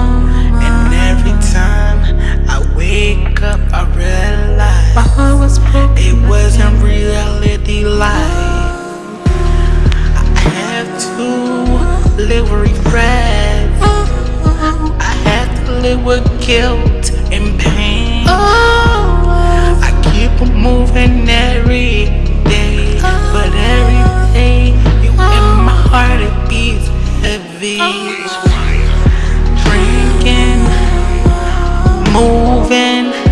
And every time I wake up, I realize My heart was broken. it wasn't reality life. I had to live with regret. I had to live with guilt and pain. Oh. I keep moving every moving.